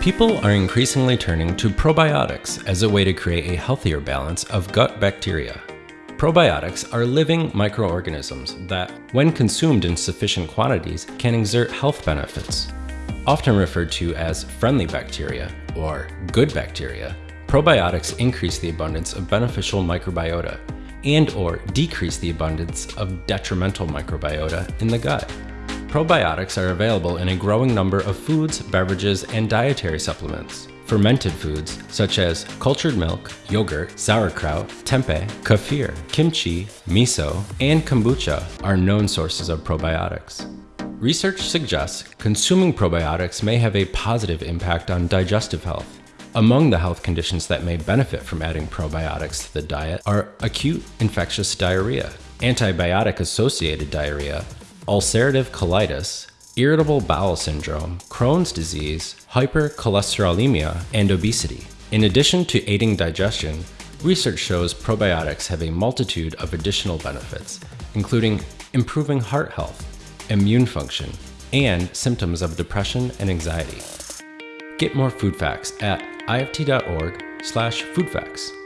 People are increasingly turning to probiotics as a way to create a healthier balance of gut bacteria. Probiotics are living microorganisms that, when consumed in sufficient quantities, can exert health benefits. Often referred to as friendly bacteria or good bacteria, probiotics increase the abundance of beneficial microbiota and or decrease the abundance of detrimental microbiota in the gut. Probiotics are available in a growing number of foods, beverages, and dietary supplements. Fermented foods such as cultured milk, yogurt, sauerkraut, tempeh, kefir, kimchi, miso, and kombucha are known sources of probiotics. Research suggests consuming probiotics may have a positive impact on digestive health. Among the health conditions that may benefit from adding probiotics to the diet are acute infectious diarrhea, antibiotic associated diarrhea, ulcerative colitis, irritable bowel syndrome, Crohn's disease, hypercholesterolemia, and obesity. In addition to aiding digestion, research shows probiotics have a multitude of additional benefits, including improving heart health, immune function, and symptoms of depression and anxiety. Get more food facts at ift.org slash foodfacts.